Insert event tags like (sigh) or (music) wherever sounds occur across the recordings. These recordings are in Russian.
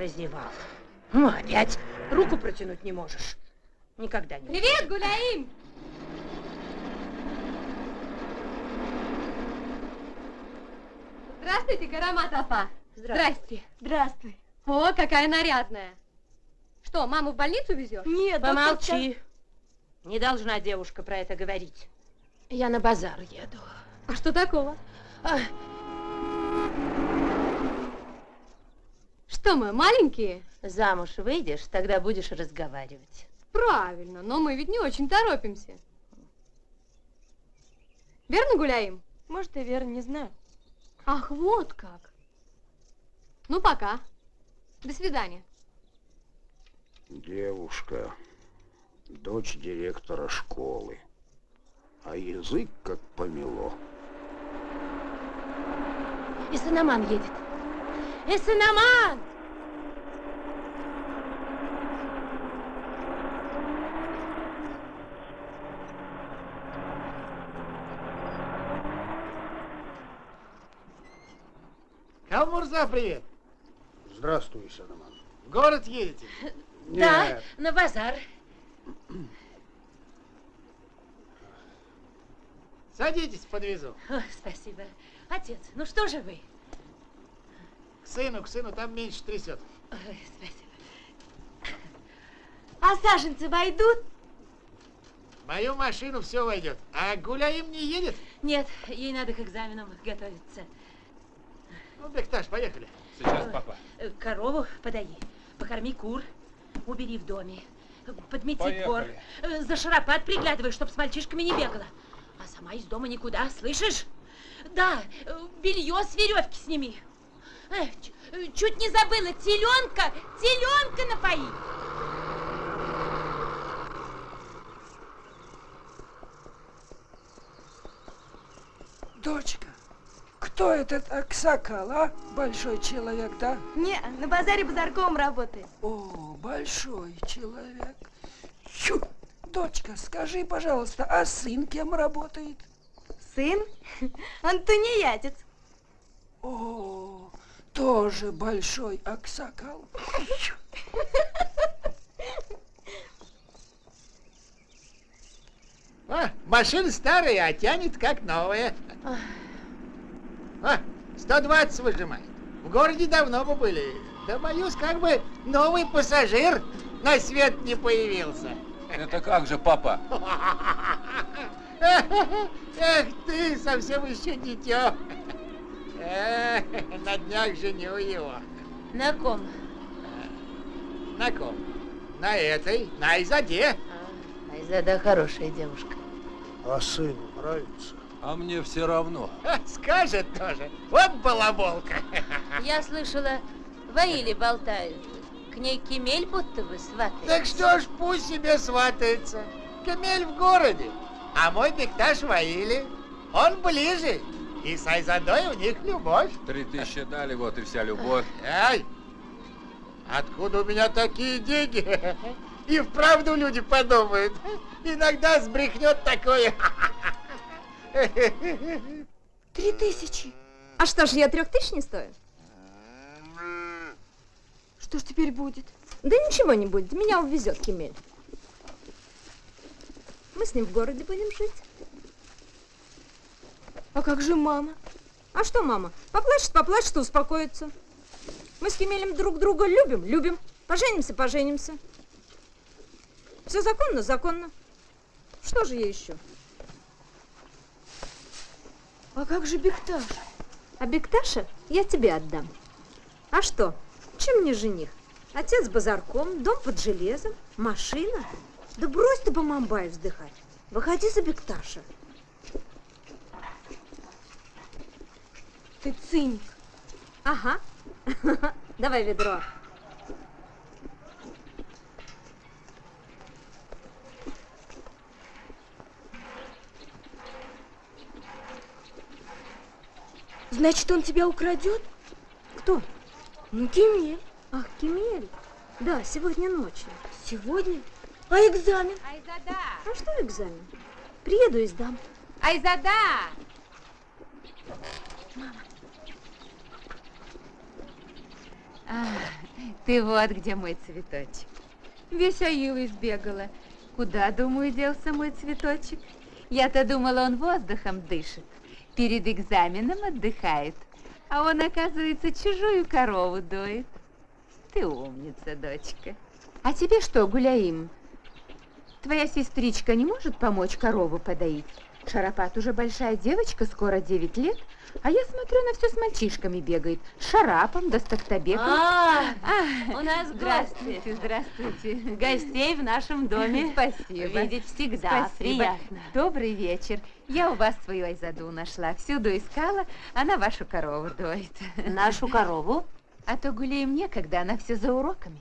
Прозевал. Ну, опять руку протянуть не можешь. Никогда не Привет, Гуляим! Здравствуйте, Карамат Апа. Здрасте. Здравствуй. О, какая нарядная. Что, маму в больницу везешь? Нет, Помолчи. Не должна девушка про это говорить. Я на базар еду. А что такого? А, Что мы, маленькие? замуж выйдешь, тогда будешь разговаривать. Правильно, но мы ведь не очень торопимся. Верно гуляем? Может, и верно, не знаю. Ах, вот как. Ну, пока. До свидания. Девушка, дочь директора школы. А язык как помело. И Санаман едет. И Санаман! Калмурза, привет. Здравствуй, Санаман. В город едете? (laughs) Да, Нет, на базар. Садитесь, подвезу. О, спасибо. Отец, ну что же вы? Сыну, к сыну, там меньше трясет. Ой, спасибо. А саженцы войдут? В мою машину все войдет. А Гуляим не едет? Нет, ей надо к экзаменам готовиться. Ну, Бекташ, поехали. Сейчас, папа. Э, Корову подай, покорми кур, убери в доме, подмети Поехали. двор, э, за шарапат приглядывай, чтоб с мальчишками не бегала. А сама из дома никуда, слышишь? Да, э, белье с веревки сними. Эх, чуть не забыла, теленка, теленка напои. Дочка, кто этот Аксакал, а? Большой человек, да? Не, на базаре базарком работает. О, большой человек. Чу! Дочка, скажи, пожалуйста, а сын кем работает? Сын? (laughs) Он тунеядец. О, тоже большой Аксакал. А, машина старая, а тянет как новая. А, 120 выжимает. В городе давно бы были. Да боюсь, как бы новый пассажир на свет не появился. Это как же, папа? (laughs) Эх ты, совсем еще дитё. (laughs) На днях женю его. На ком? На ком? На этой, на Изаде. А, Айзада хорошая девушка. А сыну нравится? А мне все равно. Скажет тоже. Вот балаболка. (laughs) Я слышала, воили болтают. К ней Кемель будто бы сватается. Так что ж, пусть себе сватается. Камель в городе, а мой Бекташ в Аиле. Он ближе. И с Айзадой у них любовь. Три тысячи дали, вот и вся любовь. Эй, откуда у меня такие деньги? И вправду люди подумают. Иногда сбрехнет такое. Три тысячи. А что ж, я трех тысяч не стою? Что ж теперь будет? Да ничего не будет, меня увезет Кемель. Мы с ним в городе будем жить. А как же мама? А что мама? Поплачет, поплачет, и успокоится. Мы с Кемелем друг друга любим, любим. Поженимся, поженимся. Все законно, законно. Что же ей еще? А как же Бекташ? А Бекташа я тебе отдам. А что? Чем мне жених? Отец базарком, дом под железом, машина. Да брось ты, Бамамбай, вздыхать. Выходи за Бекташа. Ты циник. Ага. (laughs) Давай ведро. Значит, он тебя украдет? Кто? Ну, Кемель. Ах, Кемель. Да, сегодня ночью. Сегодня? А экзамен? Айзада! А что экзамен? Приеду и сдам. Айзада! А, ты вот где мой цветочек. Весь Аилу избегала. Куда, думаю, делся мой цветочек? Я-то думала, он воздухом дышит. Перед экзаменом отдыхает. А он, оказывается, чужую корову доит. Ты умница, дочка. А тебе что, Гуляим? Твоя сестричка не может помочь корову подоить? Шарапат уже большая девочка, скоро 9 лет, а я смотрю, она все с мальчишками бегает. С Шарапом, да с Токтабеком. А, А, у нас Здравствуйте, здравствуйте. Гостей в нашем доме. Спасибо. Видеть всегда Спасибо. приятно. Добрый вечер. Я у вас свою Айзаду нашла. Всюду искала, она вашу корову доит. Нашу корову? А то гуляем некогда, она все за уроками.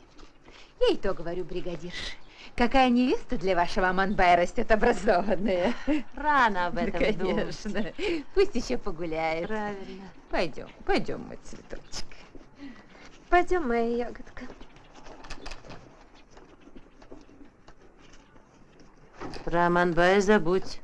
Я и то говорю, бригадирша. Какая невеста для вашего Аманбая растет образованная. Рано об Да, этом думать. конечно. Пусть еще погуляет. Правильно. Пойдем, пойдем, мой цветочек. Пойдем, моя ягодка. Про Аманбая забудь.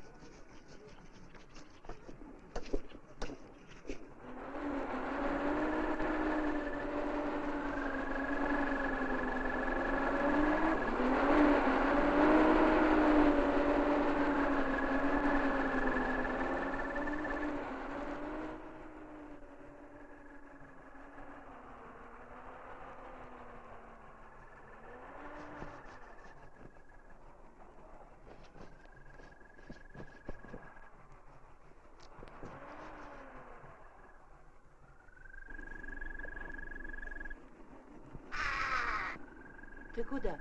Куда?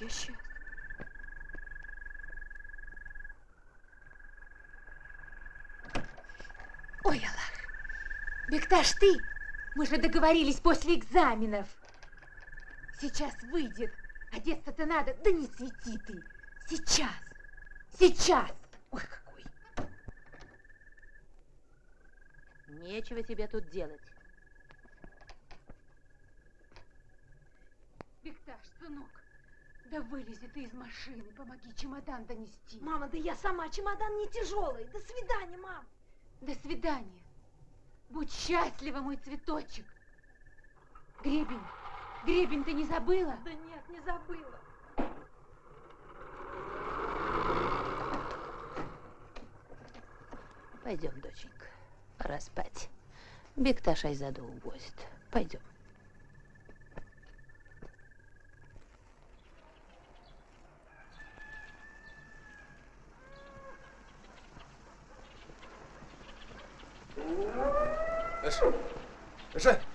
Я сейчас. Ой, Аллах. Бекташ, ты? Мы же договорились после экзаменов. Сейчас выйдет. Одеться-то надо. Да не свети ты. Сейчас. Сейчас. Ой, какой. Нечего тебе тут делать. Бекташ, сынок, да вылези ты из машины. Помоги чемодан донести. Мама, да я сама, чемодан не тяжелый. До свидания, мам. До свидания. Будь счастлива, мой цветочек. Гребень, гребень ты не забыла? Да нет, не забыла. Пойдем, доченька, пора спать. Бекташ Айзаду увозит. Пойдем. 是是。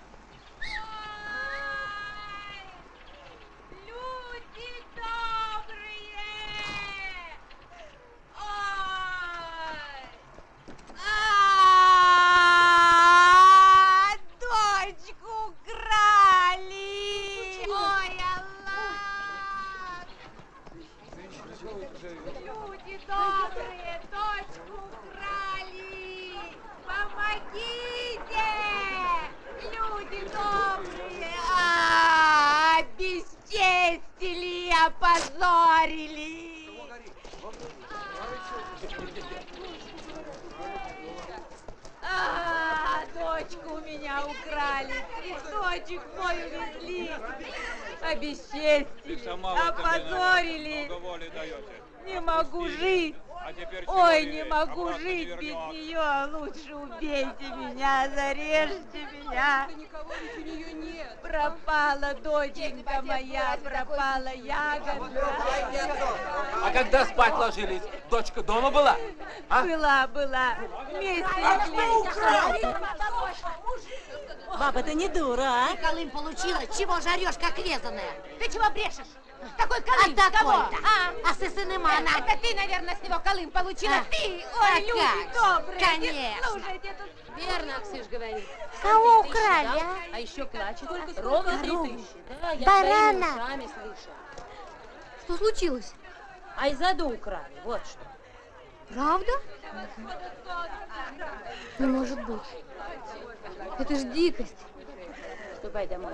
Опозорили! А, дочку у меня украли, цветочек мой увезли, обесчестили, опозорили. Не могу жить. А Ой, не могу жить не без нее. Лучше убейте меня, зарежьте меня. Пропала доченька моя, пропала ягодка. А когда спать ложились, дочка дома была? А? Была, была. Вместе легли. Баба, ты не дура, а? Колым получила, чего же орешь, как резаная? Ты чего брешешь? Какой Колым? А такой-то. А? А с Исынымана? Это ты, наверное, с него Колым получила. А. Ты, А ой, люди как добрые. конечно. Слушайте, тут... Верно, Аксыш говорит. Кого украли, а? А еще плачет. Ровно три тысячи. Да, я Барана. ушами слышала. Что случилось? Айзаду украли, вот что. Правда? Не может быть. Это ж дикость. Ступай домой.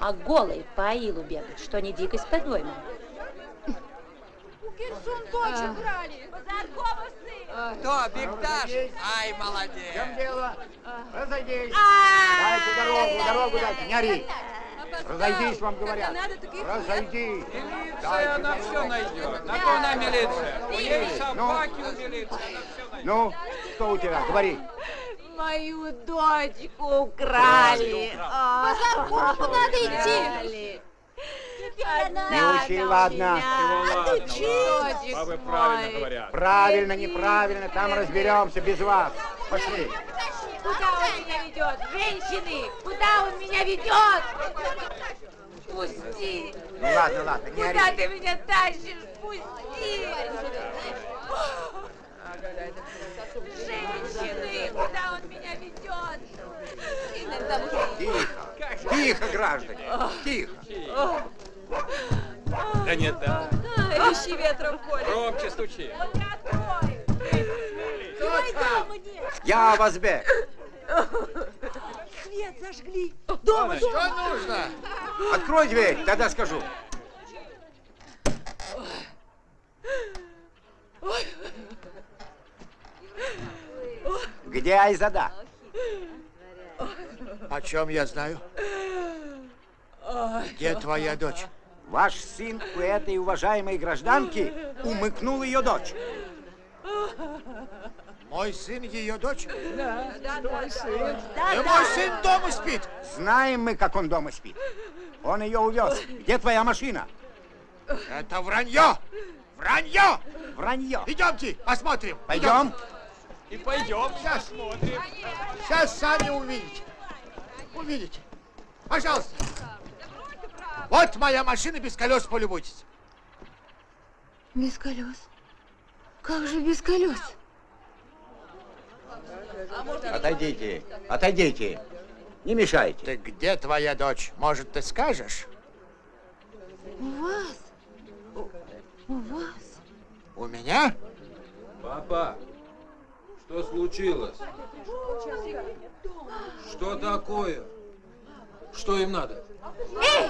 А голый по аилу бегать, что не дикость, по-твоему? Кто, Бекташ? Ай, В молодец. чем дело? Разойдись. А, Дайте дорогу, дорогу дайте, не ори. Разойдись, вам говорят. Разойдись. Милиция, она все найдет. На то она милиция. У нее собаки у милиции, она все найдет. Ну, что у тебя? Говори. Мою дочку украли. А, Базарку надо идти. Не учи, ладно. Ладно, Дочек Бабы правильно говорят. Правильно, неправильно, там разберемся без вас. Пошли. Куда он меня ведет? Женщины, куда он меня ведет? Пусти! Ну ладно, ладно, не Куда ори. ты меня тащишь? Пусти! Женщины, куда он меня ведет? Тихо, тихо, граждане, тихо. Да нет, да. Ищи ветра в поле. Громче стучи. Я Вазбек. Свет зажгли. Дома Что нужно? Открой дверь, тогда скажу. Где Айзада? О чем я знаю? Где твоя дочь? Ваш сын у этой уважаемой гражданки умыкнул ее дочь. Мой сын ее дочь? Да, твой сын. И мой сын дома спит. Знаем мы, как он дома спит. Он ее увез. Где твоя машина? Это вранье! Вранье! Вранье. Идемте, посмотрим. Пойдем. И пойдем, Сейчас. смотрим. Сейчас сами увидите. Увидите. Пожалуйста. Вот моя машина без колес, полюбуйтесь. Без колес. Как же без колес? Отойдите, отойдите. Не мешайте. Ты где твоя дочь? Может, ты скажешь? У вас? У, у вас? У меня? Папа, что случилось? Что такое? Что им надо? Эй!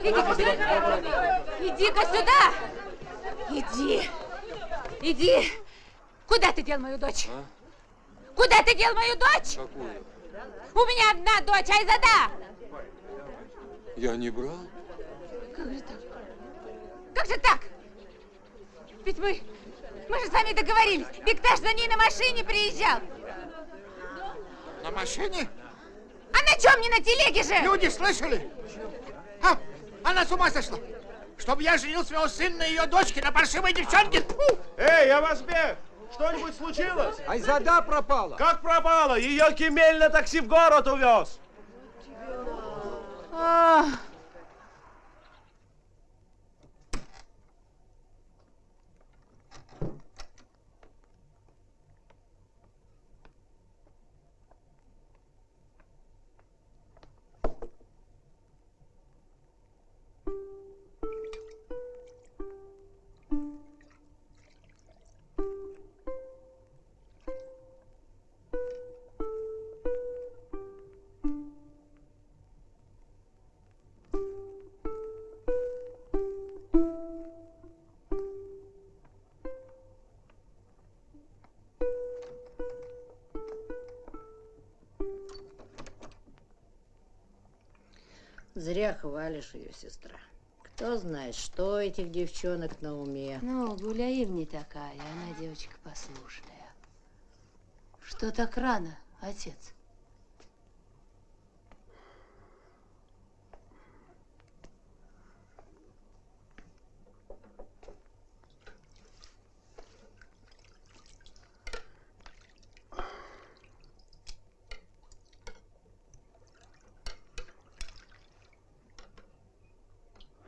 Иди-ка сюда! Иди-ка сюда! Иди! Иди! Куда ты дел мою дочь? Куда ты дел мою дочь? Какую? У меня одна дочь, Айзада! Я не брал. Как же так? Ведь мы... Мы же с вами договорились. Бекташ за ней на машине приезжал. На машине? А на чем не на телеге же? Люди слышали? А, она с ума сошла. Чтобы я женил своего сына на ее дочке, на паршивой девчонке. Фу! Эй, я вас бег! Что-нибудь случилось? Айзада пропала. Как пропала? Ее Кемель на такси в город увез. А, Хвалишь ее, сестра. Кто знает, что этих девчонок на уме. Ну, Гуляим не такая, она девочка послушная. Что так рано, отец?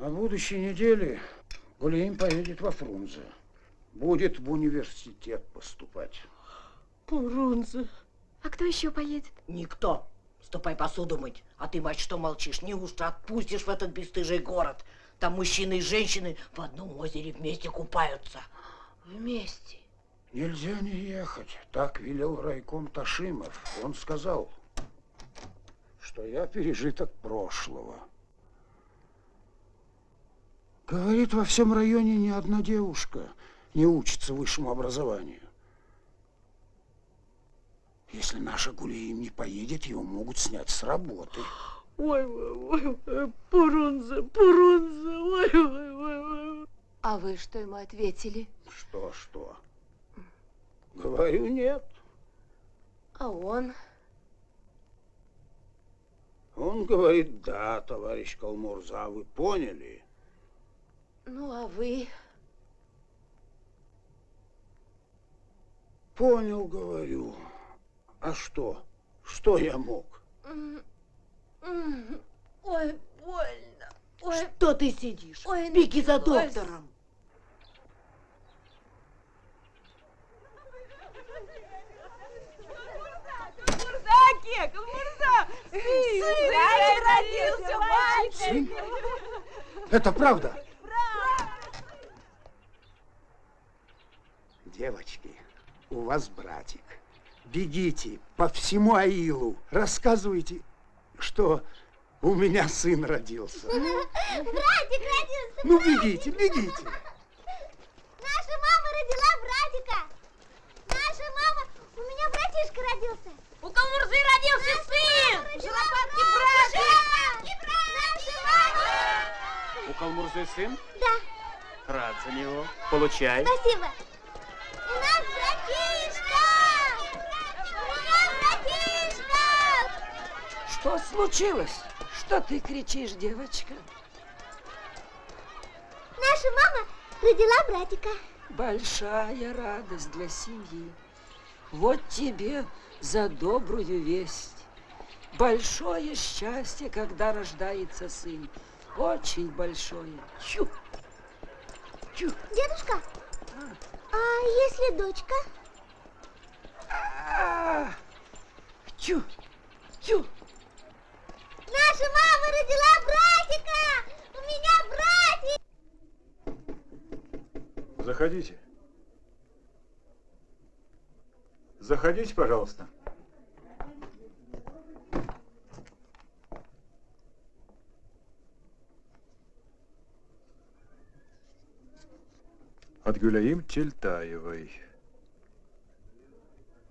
На будущей неделе Гулеем поедет во Фрунзе. Будет в университет поступать. Фрунзе. А кто еще поедет? Никто. Ступай посуду мыть. А ты, мать, что молчишь? Неужто отпустишь в этот бесстыжий город? Там мужчины и женщины в одном озере вместе купаются. Вместе. Нельзя не ехать. Так велел райком Ташимов. Он сказал, что я пережиток прошлого. Говорит, во всем районе ни одна девушка не учится высшему образованию. Если наша Гулеем не поедет, его могут снять с работы. Ой, ой, ой, Пурунзе, Пурунзе, ой, ой, ой, ой. А вы что ему ответили? Что, что? Говорю, нет. А он? Он говорит, да, товарищ Калмурза, вы поняли? Ну, а вы? Понял, говорю. А что? Что я мог? Ой, больно. Ой. Что ты сидишь? Ой, Беги за доктором. Мурза, Кек, Мурза! Сын, родился мальчик! Сын? Это правда? Девочки, у вас братик. Бегите по всему Аилу, рассказывайте, что у меня сын родился. (laughs) Братик родился! Ну, бегите, бегите. Наша мама родила братика! Наша мама... У меня братишка родился! У Калмурзы родился сын! Шалопатки братик! Наша мама! У Калмурзы сын? Да, Рад за него. Получай. спасибо! Братишка! У меня братишка! Что случилось? Что ты кричишь, девочка? Наша мама родила братика. Большая радость для семьи. Вот тебе за добрую весть. Большое счастье, когда рождается сын. Очень большое. Чу. Чу. Дедушка, а если дочка? А, Чу. Чу. Наша мама родила братика! У меня братик! Заходите. Заходите, пожалуйста. Гюляим Тельтаевой.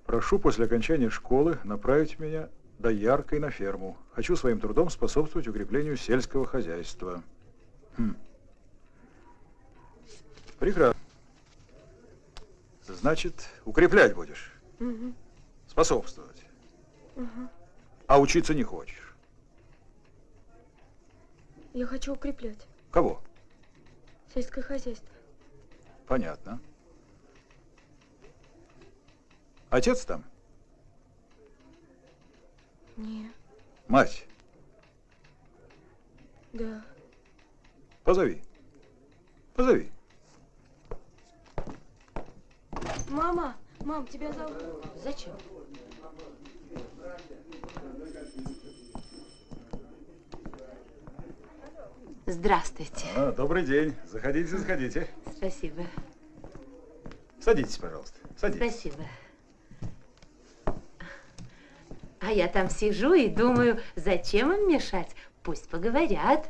Прошу после окончания школы направить меня до Яркой на ферму. Хочу своим трудом способствовать укреплению сельского хозяйства. Хм. Прекрасно. Значит, укреплять будешь, Мгм, способствовать. ага. А учиться не хочешь. Я хочу укреплять Кого? сельское хозяйство. Понятно. Отец там? Не, Мать, да. позови. Позови. Мама, мам, тебя зовут. Зачем? Здравствуйте. А, добрый день. Заходите, заходите. Спасибо. Садитесь, пожалуйста. Садитесь. Спасибо. А я там сижу и думаю, зачем им мешать? Пусть поговорят.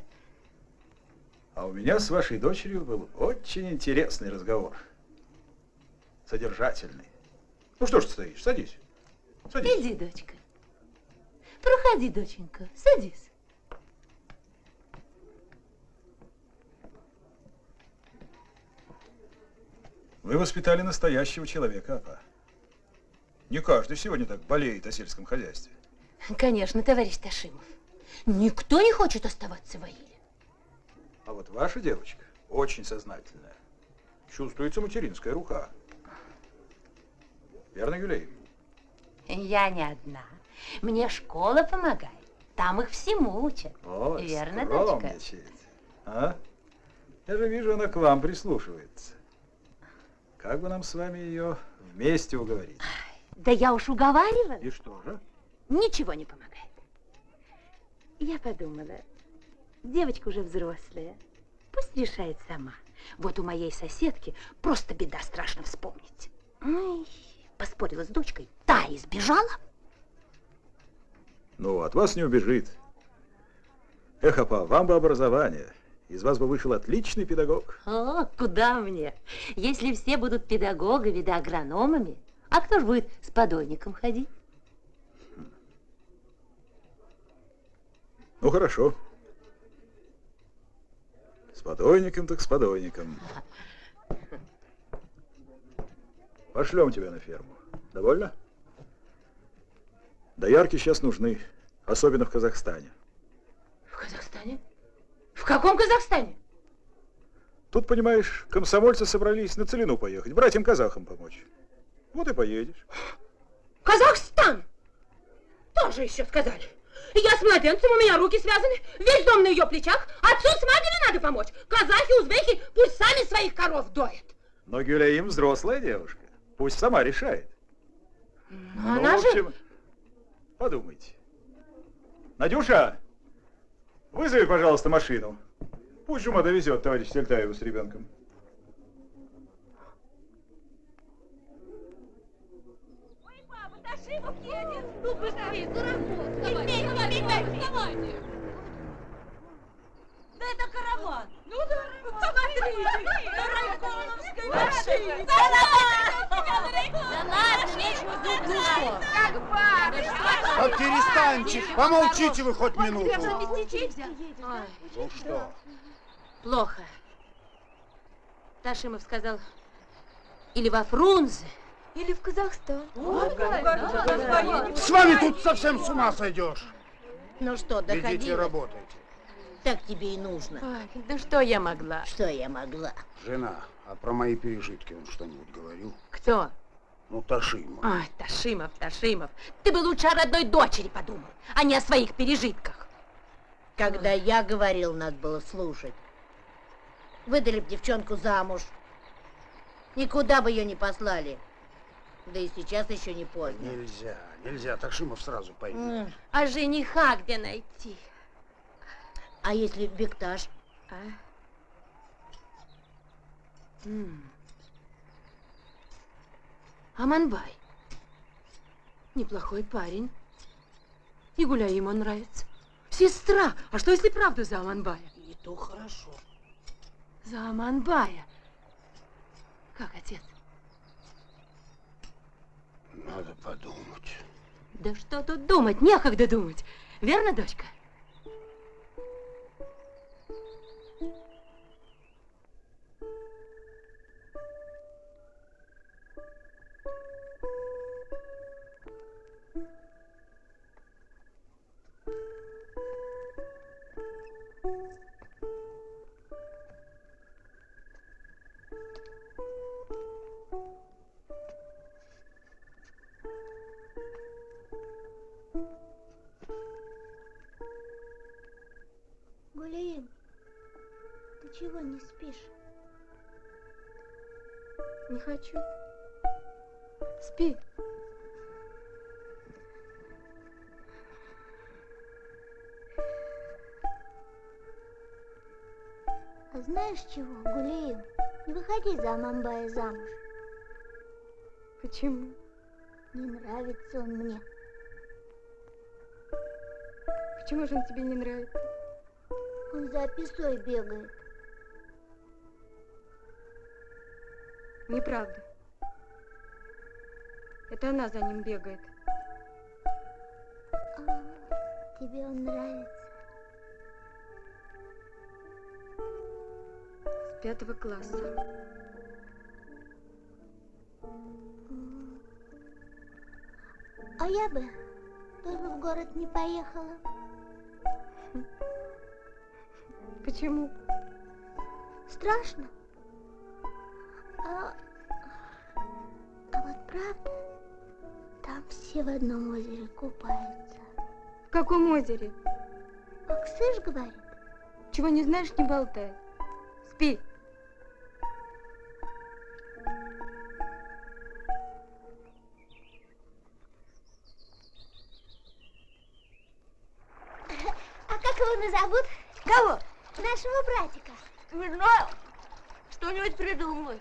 А у меня с вашей дочерью был очень интересный разговор. Содержательный. Ну что ж ты стоишь? Садись. Садись. Иди, дочка. Проходи, доченька, садись. Вы воспитали настоящего человека, апа. Не каждый сегодня так болеет о сельском хозяйстве. Конечно, товарищ Ташимов. Никто не хочет оставаться в Аиле. А вот ваша девочка очень сознательная. Чувствуется материнская рука. Верно, Юлей? Я не одна. Мне школа помогает. Там их всему учат. Ой, Верно, дочка? А? Я же вижу, она к вам прислушивается. Как бы нам с вами ее вместе уговорить? Да я уж уговаривала. И что же? Ничего не помогает. Я подумала, девочка уже взрослая. Пусть решает сама. Вот у моей соседки просто беда страшно вспомнить. Ой, поспорила с дочкой, та избежала. Ну, от вас не убежит. Эх, апа, вам бы образование. Из вас бы вышел отличный педагог. О, куда мне? Если все будут педагогами да агрономами, а кто же будет с подойником ходить? Ну, хорошо. С подойником так с подойником. Пошлем тебя на ферму. Довольно? Доярки сейчас нужны, особенно в Казахстане. В Казахстане? В каком Казахстане? Тут, понимаешь, комсомольцы собрались на Целину поехать, братьям-казахам помочь. Вот и поедешь. Казахстан! Тоже еще сказали. Я с младенцем, у меня руки связаны, весь дом на ее плечах. Отцу с матерью надо помочь. Казахи, узбеки, пусть сами своих коров доят. Но Гюляим взрослая девушка. Пусть сама решает. Но Ну, она в же... общем, Подумайте. Надюша, вызови, пожалуйста, машину. Пусть Жума довезет товарищ Сельтаева с ребенком. Ташимов едет! Ну быстрее, дураков! Вставайте, вставайте, вставайте! Да это караван! Ну да, посмотрите! На Райконовской машине! Да ладно! Да нечего зуб Как А перестаньте, помолчите вы хоть минуту. Ну что? плохо. Ташимов сказал, или во Фрунзе, Или в Казахстан. С вами тут совсем с ума сойдешь. Ну что, Идите доходи. работайте. Так тебе и нужно. Ой, да что я могла? Что я могла? Жена, а про мои пережитки он что-нибудь говорил? Кто? Ну, Ташима. Ой, Ташимов, Ташимов, ты бы лучше о родной дочери подумал, а не о своих пережитках. Когда я говорил, надо было слушать. Выдали б девчонку замуж. Никуда бы ее не послали. Да и сейчас еще не поздно. Нельзя, нельзя, Ташимов сразу поймет. А жениха где найти? А если Бекташ? А? М. Аманбай. Неплохой парень. И гуляй ему нравится. Сестра! А что если правду за Аманбая? И то хорошо. За Аманбая. Как отец? Надо подумать. Да что тут думать? Некогда думать. Верно, дочка? Амамбая замуж. Почему? Не нравится он мне. Почему же он тебе не нравится? Он за описой бегает. Неправда. Это она за ним бегает. А, тебе он нравится? С пятого класса. А я бы тоже в город не поехала. Почему? Страшно. А, а вот правда, там все в одном озере купаются. В каком озере? Аксыш говорит. Чего не знаешь, не болтай. Спи. Нашего братика. Не знаю. Что-нибудь придумай.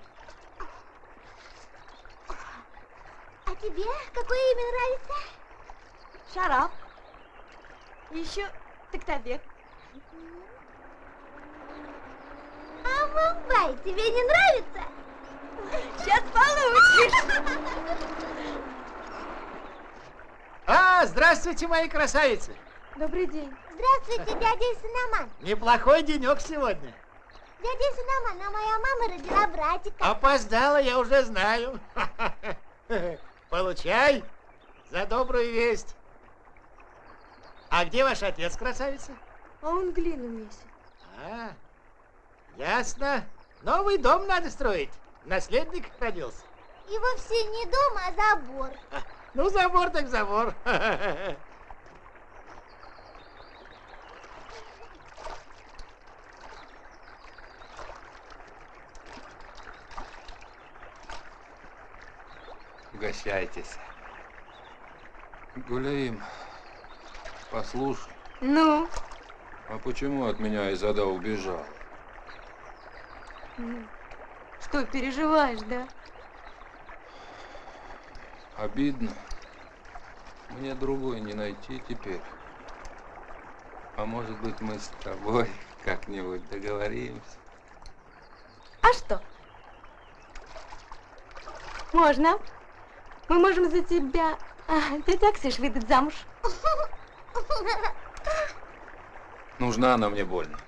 А тебе какое имя нравится? Шарап. Еще Токтабек. А Мумбай тебе не нравится? Сейчас получишь. А, здравствуйте, мои красавицы. Добрый день. Здравствуйте, дядя Синаман. Неплохой денек сегодня. Дядя Синаман, а моя мама родила братика. Опоздала, я уже знаю. (laughs) Получай за добрую весть. А где ваш отец, красавица? А он глину месяц. А, ясно. Новый дом надо строить. Наследник родился. И вовсе не дом, а забор. (laughs) Ну, забор так забор. (laughs) Угощайтесь. Гулеем, послушай, Ну? а почему от меня Изада убежал? Ну, Что, переживаешь, да? Обидно. Мне другой не найти теперь. А может быть мы с тобой (laughs) как-нибудь договоримся? А что? Можно. Мы можем за тебя а, дядя Аксиш выдать замуж. Нужна она мне больно.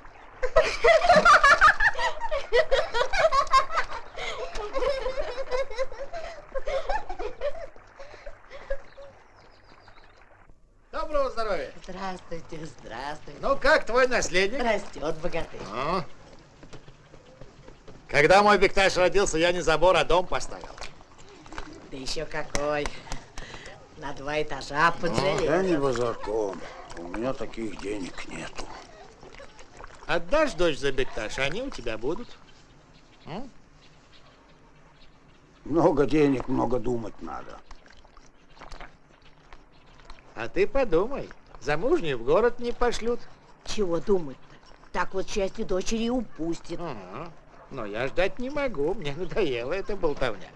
Доброго здоровья. Здравствуйте, здравствуйте. Ну, как твой наследник? Растет богатырь. Ну, Когда мой Бекташ родился, я не забор, а дом поставил. Да еще какой. На два этажа под Ну, я не базарком. У меня таких денег нету. Отдашь дочь за Бекташ, они у тебя будут. М? Много денег, много думать надо. А ты подумай, замужние в город не пошлют. Чего думать-то? Так вот счастье дочери упустит. Ага. Но я ждать не могу, мне надоело эта болтовня.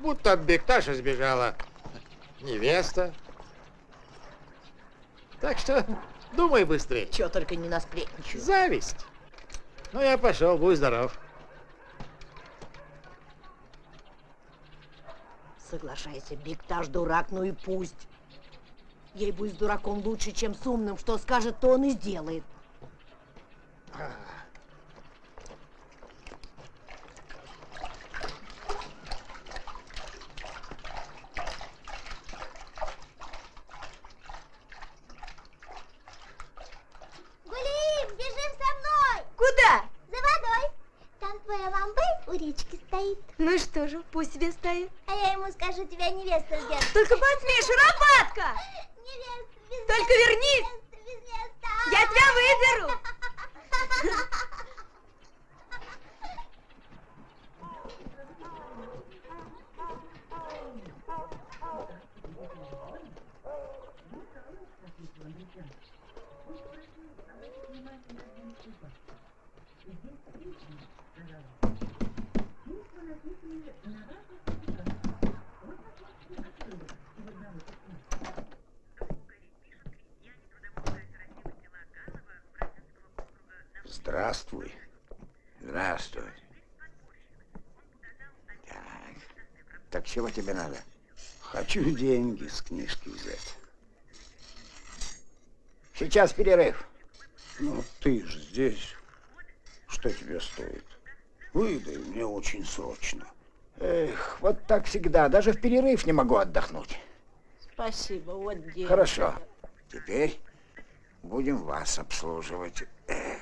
Будто от Бекташа сбежала невеста. Так что думай быстрее. Чего только не насплетничаю. Зависть. Ну, я пошел, будь здоров. Соглашайся, Бикташ дурак, ну и пусть. Ей будет с дураком лучше, чем с умным. Что скажет, то он и сделает. Гулим, бежим со мной! Куда? За водой. Там твоя мамбай у речки стоит. Ну и что же, пусть себе стоит. А я ему скажу, тебя невеста ждет. Только посмей, шуропатка! Невеста без Только вернись! невеста без места. Я тебя выберу! Здравствуй. Здравствуй. Так, так чего тебе надо? Хочу деньги с книжки взять. Сейчас перерыв. Ну, ты ж здесь. Что тебе стоит? Выдай мне очень срочно. Эх, вот так всегда. Даже в перерыв не могу отдохнуть. Спасибо, вот деньги. Хорошо. Теперь будем вас обслуживать. Эх,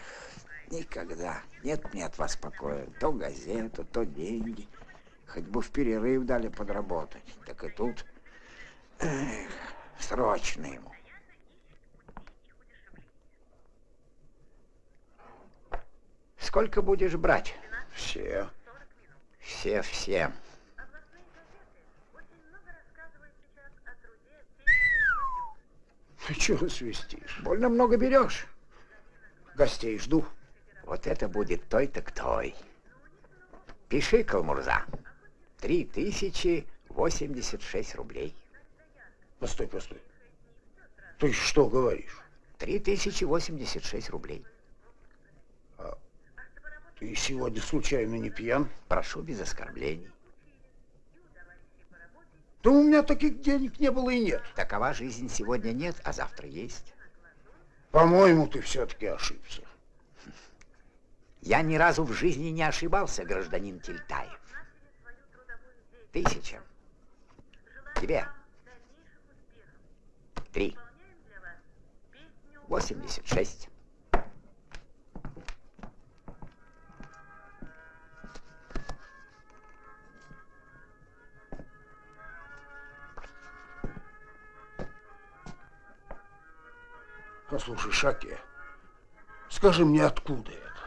никогда нет мне от вас покоя. То газету, то деньги. Хоть бы в перерыв дали подработать. Так и тут эх, срочно ему. Сколько будешь брать? Все. Все, все. Ты чего свистишь? Больно много берешь. Гостей жду. Вот это будет той так той. Пиши, Калмурза. Три тысячи восемьдесят шесть рублей. Постой, постой. Ты что говоришь? Три тысячи восемьдесят шесть рублей. Ты сегодня случайно не пьян? Прошу без оскорблений. Да у меня таких денег не было и нет. Такова жизнь сегодня нет, а завтра есть. По-моему, ты все-таки ошибся. (laughs) Я ни разу в жизни не ошибался, гражданин Тильтаев. Тысяча. Тебе. Три. Восемьдесят шесть. Послушай, Шаке, скажи мне, откуда это?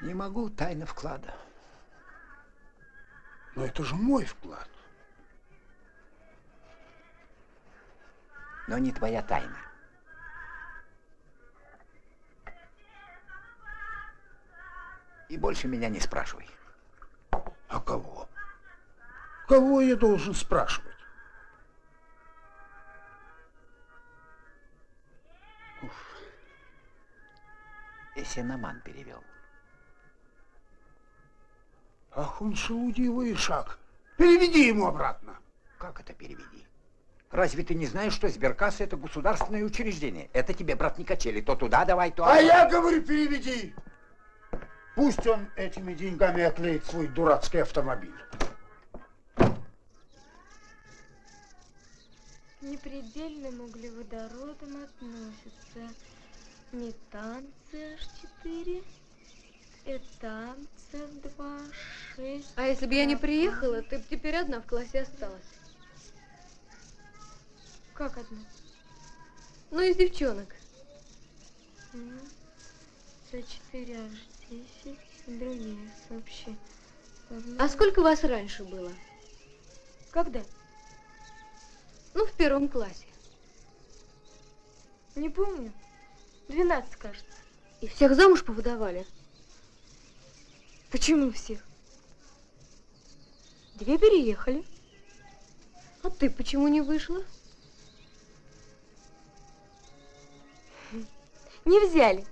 Не могу, тайна вклада. Но это же мой вклад. Но не твоя тайна. И больше меня не спрашивай. А кого? Кого я должен спрашивать? Эсеноман перевел. Ах, он шелудивый шаг. Переведи ему обратно. Как это переведи? Разве ты не знаешь, что сберкасса это государственное учреждение? Это тебе, брат, не качели. То туда давай, то... А я говорю, переведи. Пусть он этими деньгами оклеит свой дурацкий автомобиль. К непредельным углеводородам относятся метан CH4, этан CH2, 6. А если бы я не приехала, ты бы теперь одна в классе осталась. Как одна? Ну, из девчонок. С4H10, другие сообщи. А сколько вас раньше было? Когда? Ну, в первом классе. Не помню. 12, кажется. И всех замуж повыдавали? Почему всех? Две переехали. А ты почему не вышла? Не взяли.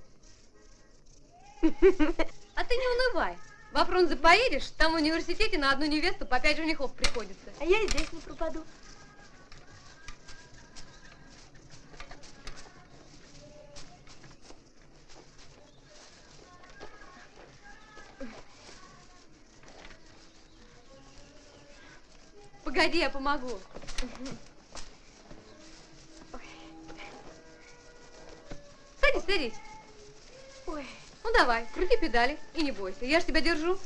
А ты не унывай. Во Фрунзе поедешь, там в университете на одну невесту по пять женихов приходится. А я и здесь не пропаду. Погоди, я помогу. Садись, садись. Ой. Ну давай, крути педали и не бойся, я ж тебя держу.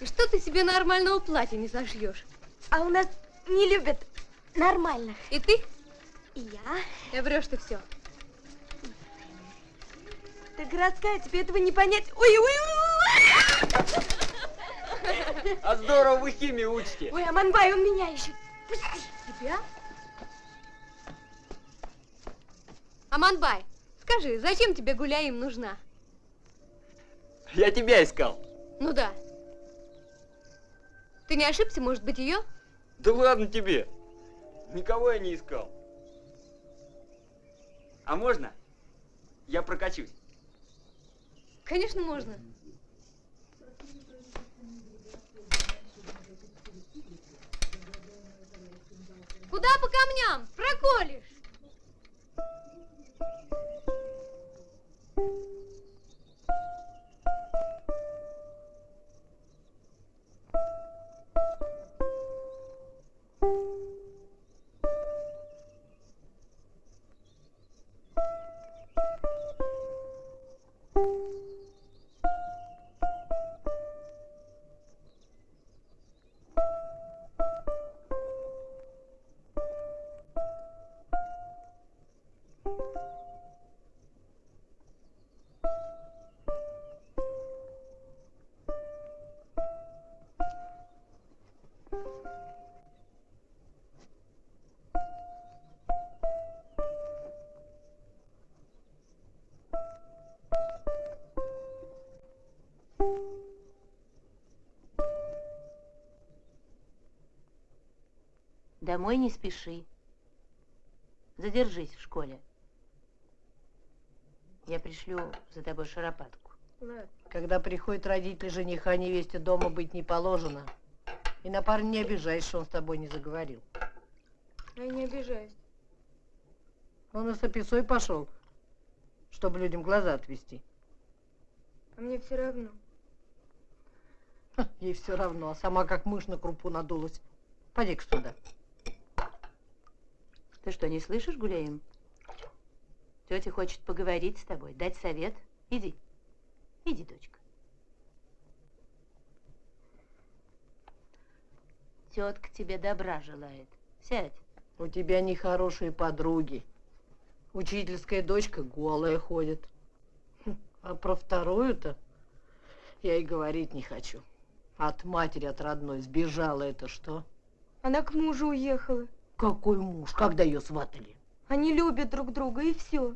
И что ты себе нормального платья не зашьешь? А у нас не любят нормально. И ты? И я. Я врешь ты все. Ты городская, тебе этого не понять. Ой, ой, ой. А здорово вы химию учите. Ой, Аманбай, он меня ищет. Пусти. Тебя? Аманбай, скажи, зачем тебе Гуляим нужна? Я тебя искал. Ну да. Ты не ошибся, может быть, ее? Да ладно тебе. Никого я не искал. А можно? Я прокачусь. Конечно, можно. Куда по камням? Проколешь. Домой не спеши. Задержись в школе. Я пришлю за тобой шаропатку. Когда приходят родители жениха, невесте дома быть не положено. И на парня не обижайся, что он с тобой не заговорил. Я не обижаюсь. Он и с описой пошел, чтобы людям глаза отвести. А мне все равно. Ей все равно, а сама как мышь на крупу надулась. Поди-ка сюда. Ты что, не слышишь, Гуляем? Тетя хочет поговорить с тобой, дать совет. Иди. Иди, дочка. Тетка тебе добра желает. Сядь. У тебя нехорошие подруги. Учительская дочка голая ходит. Хм, А про вторую-то я и говорить не хочу. От матери, от родной сбежала это что? Она к мужу уехала. Какой муж? Когда ее сватали? Они любят друг друга, и все.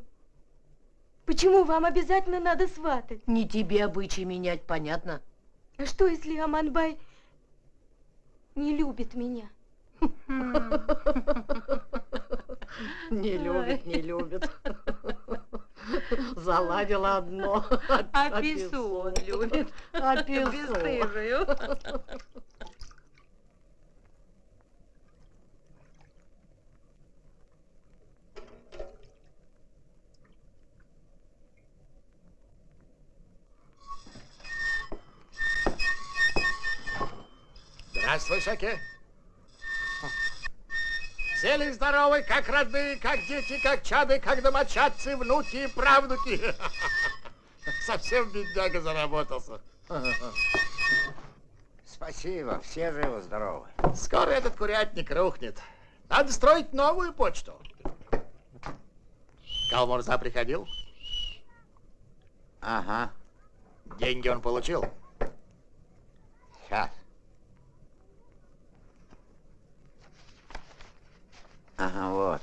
Почему вам обязательно надо сватать? Не тебе обычаи менять, понятно? А что, если Аманбай не любит меня? (laughs) Не любит, не любит. Заладила одно. А он любит. А пису. Здравствуй, Шаке. Все ли здоровы, как родные, как дети, как чады, как домочадцы, внуки и правнуки? (laughs) Совсем бедняга заработался. Спасибо, все живы-здоровы. Скоро этот курятник рухнет. Надо строить новую почту. Калмурза приходил? Ага. Деньги он получил? Сейчас. Ага, вот.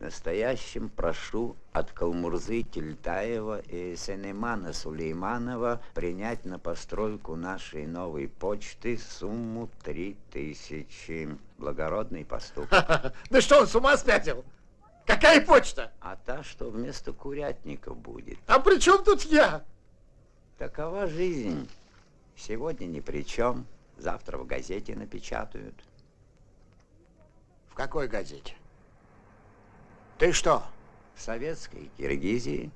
Настоящим прошу от Калмурзы Тельтаева и Сенемана Сулейманова принять на постройку нашей новой почты сумму три тысячи. Благородный поступок. Да что он с ума спятил? Какая почта? А та, что вместо курятника будет. А при чем тут я? Такова жизнь. Сегодня ни при чем, завтра в газете напечатают. В какой газете? Ты что? В советской Киргизии.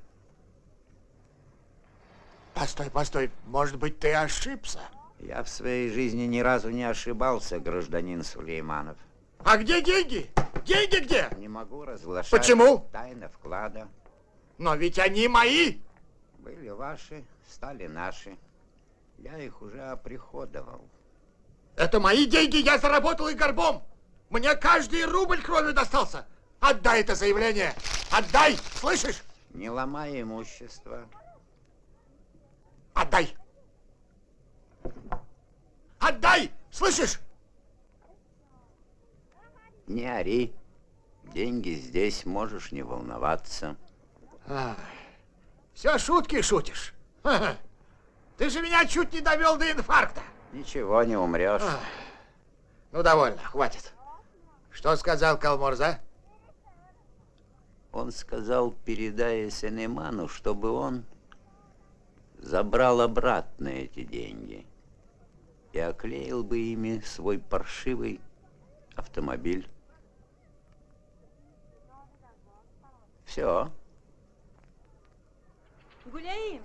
Постой, постой, может быть, ты ошибся? Я в своей жизни ни разу не ошибался, гражданин Сулейманов. А где деньги? Деньги где? Не могу разглашать. Почему? Тайна вклада. Но ведь они мои. Были ваши, стали наши. Я их уже оприходовал. Это мои деньги, я заработал их горбом. Мне каждый рубль кровью достался. Отдай это заявление. Отдай, слышишь? Не ломай имущество. Отдай. Отдай, слышишь? Не ори. Деньги здесь, можешь не волноваться. Ах, все шутки шутишь. Ты же меня чуть не довел до инфаркта. Ничего, не умрешь. Ах. Ну, довольно, хватит. Что сказал Калмурза? Он сказал, передая Сенеману, чтобы он забрал обратно эти деньги и оклеил бы ими свой паршивый автомобиль. Все. Гуляем.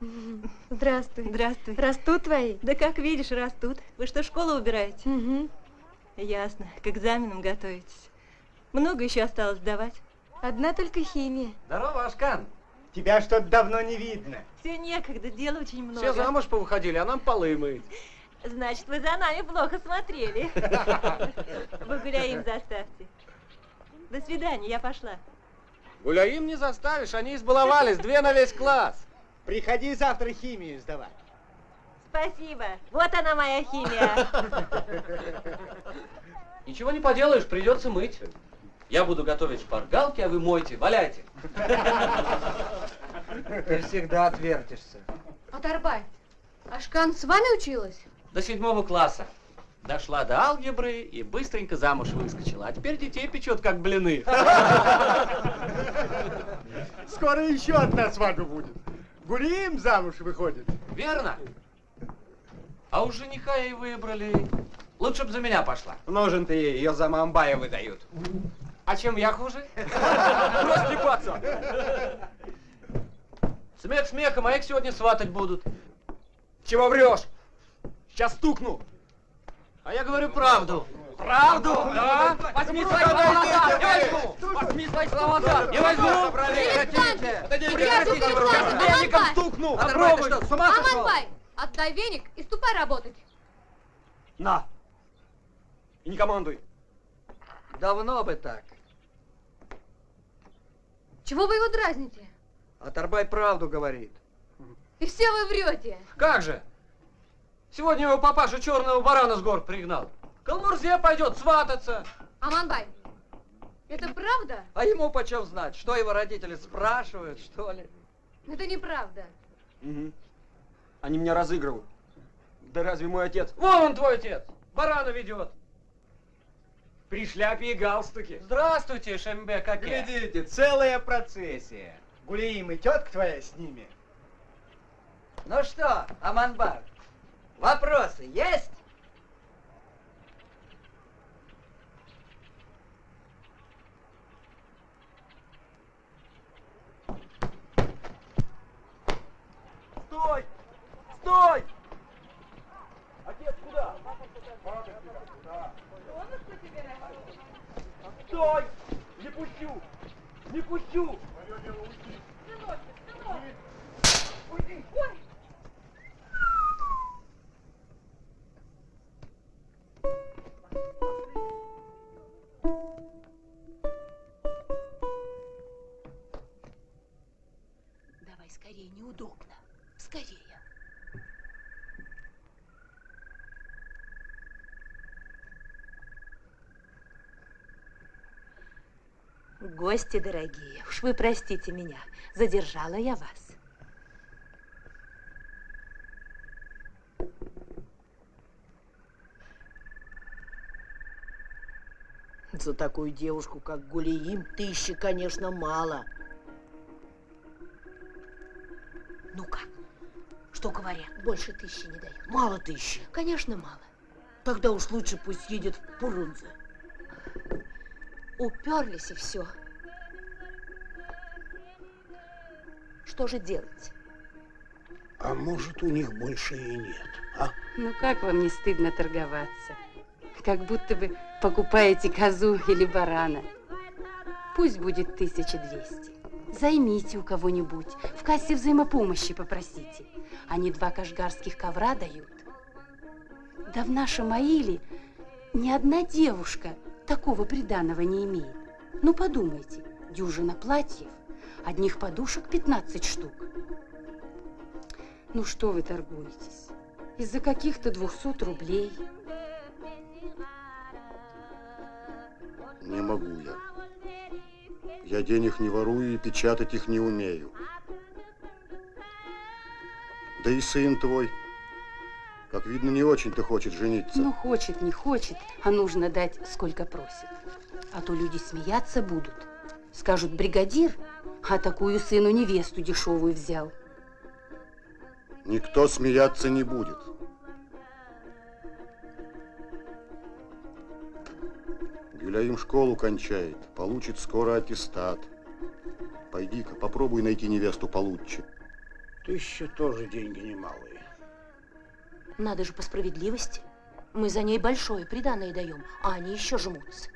(laughs) Здравствуй. Здравствуй. Растут твои? Да как видишь, растут. Вы что, школу убираете? Угу. Ясно. К экзаменам готовитесь. Много еще осталось сдавать? Одна только химия. Здорово, Ашкан. Тебя что-то давно не видно. Все некогда, дела очень много. Все замуж повыходили, а нам полы мыть. Значит, вы за нами плохо смотрели. (laughs) Вы гуляем заставьте. До свидания, я пошла. Гуляим не заставишь, они избаловались, две на весь класс. Приходи завтра химию сдавать. Спасибо. Вот она моя химия. (laughs) Ничего не поделаешь, придется мыть. Я буду готовить шпаргалки, а вы мойте, валяйте. (laughs) Ты всегда отвертишься. Оторбай, Ашкан с вами училась? До седьмого класса. Дошла до алгебры и быстренько замуж выскочила. А теперь детей печет, как блины. (laughs) Скоро еще одна свадьба будет. Гулием замуж выходит. Верно? А у жениха и выбрали. Лучше бы за меня пошла. Нужен ты ей, ее за Мамбая выдают. А чем я хуже? Брось трепаться! Смех смехом, а их сегодня сватать будут. Чего врешь? Сейчас стукну. А я говорю правду. Правду? Да? Возьми свои слова назад! Не возьму! Возьми свои слова назад! Не возьму! Прекратите! Веником стукну! Попробуй! Что, с ума сошел? Аманбай, отдай веник и ступай работать. На! И не командуй. Давно бы так. Чего вы его дразните? Оторбай правду говорит. И все вы врете. Как же? Сегодня его папаша черного барана с гор пригнал. К Алмурзе пойдет свататься. Аманбай, это правда? А ему почем знать, что его родители спрашивают, что ли? Это неправда. Угу. Они меня разыгрывают. Да разве мой отец? Вон он твой отец. Барана ведет. При шляпе и галстуке. Здравствуйте, Шембе Каке. Глядите, целая процессия. Гулиим и тетка твоя с ними. Ну что, Аманбар, вопросы есть? Стой! Стой! Отец, куда? Стой! Не пущу! Не пущу! Гости дорогие, уж вы простите меня, задержала я вас. За такую девушку, как Гулиим, тысячи, конечно, мало. Ну как? Что говорят? Больше тысячи не дают. Мало тысячи. Конечно, мало. Тогда уж лучше пусть едет в Пурунзе. Уперлись и все. Что же делать? А может, у них больше и нет, а? Ну как вам не стыдно торговаться? Как будто бы покупаете козу или барана. Пусть будет 1200. Займите у кого-нибудь, в кассе взаимопомощи попросите. Они два кашгарских ковра дают. Да в нашем Аиле ни одна девушка такого приданого не имеет. Ну подумайте, дюжина платьев, одних подушек 15 штук. Ну что вы торгуетесь? Из-за каких-то 200 рублей. Не могу я. Я денег не ворую и печатать их не умею. Да и сын твой, как видно, не очень-то хочет жениться. Ну, хочет, не хочет, а нужно дать, сколько просит. А то люди смеяться будут. Скажут, бригадир, а такую сыну невесту дешевую взял. Никто смеяться не будет. Гюляим школу кончает, получит скоро аттестат. Пойди-ка, попробуй найти невесту получше. Тысяча тоже деньги немалые. Надо же по справедливости. Мы за ней большое приданое даем, а они еще жмутся.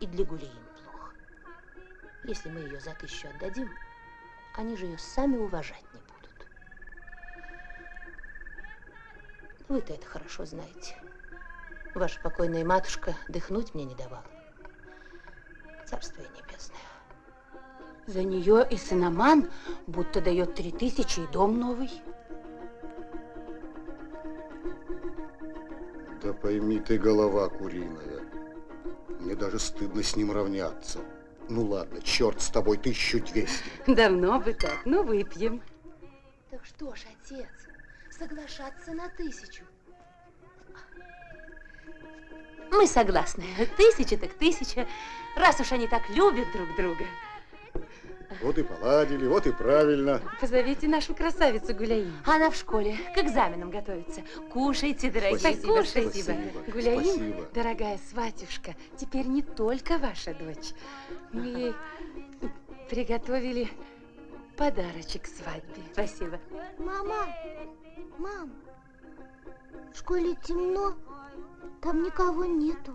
И для гулей им плохо. Если мы ее за тысячу отдадим, они же ее сами уважать не будут. Вы-то это хорошо знаете. Ваша покойная матушка дыхнуть мне не давала. Царствие небесное. За нее и сыноман будто дает три тысячи и дом новый. Да пойми ты, голова куриная. Мне даже стыдно с ним равняться. Ну ладно, черт с тобой, 1200. Давно бы так, ну выпьем. Так что ж, отец, соглашаться на тысячу. Мы согласны. Тысяча так тысяча, раз уж они так любят друг друга. Вот и поладили, вот и правильно. Позовите нашу красавицу Гуляим. Она в школе к экзаменам готовится. Кушайте, дорогие. Спасибо, кушайте. спасибо. Гуляим, спасибо. дорогая сватюшка, теперь не только ваша дочь. Мы ей приготовили подарочек свадьбе. Спасибо. Мама, мам, в школе темно, там никого нету.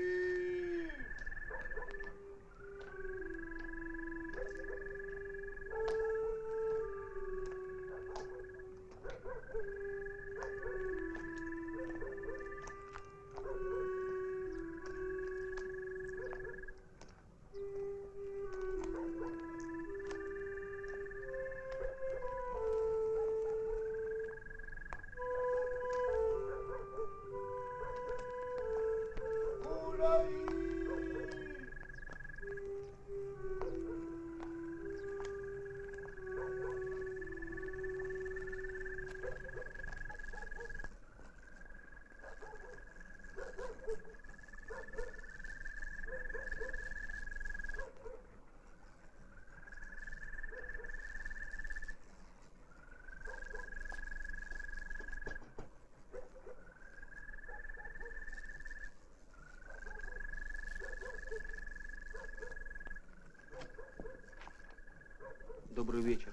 Добрый вечер.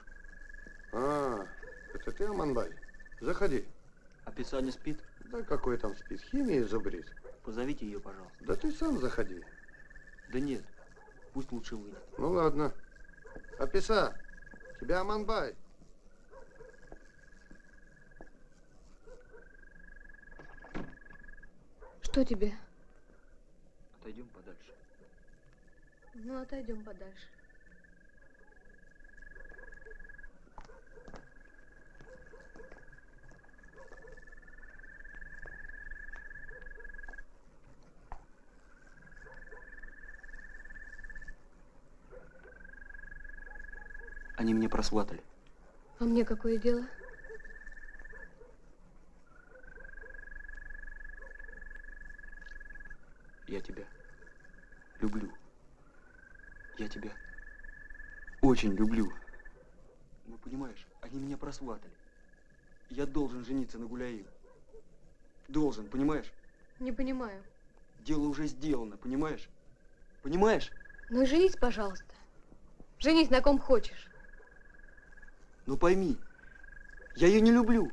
А, это ты, Аманбай? Заходи. А писа не спит? Да какой там спит? Химия изобрет. Позовите ее, пожалуйста. Да ты сам заходи. Да нет, пусть лучше выйдет. Ну ладно. Аписа, тебя Аманбай. Что тебе? Отойдем подальше. Ну, отойдем подальше. Они меня просватали. А мне какое дело? Я тебя люблю. Я тебя очень люблю. Ну, понимаешь, они меня просватали. Я должен жениться на Гуляим. Должен, понимаешь? Не понимаю. Дело уже сделано, понимаешь? Понимаешь? Ну и женись, пожалуйста. Женись на ком хочешь. Ну пойми, я ее не люблю.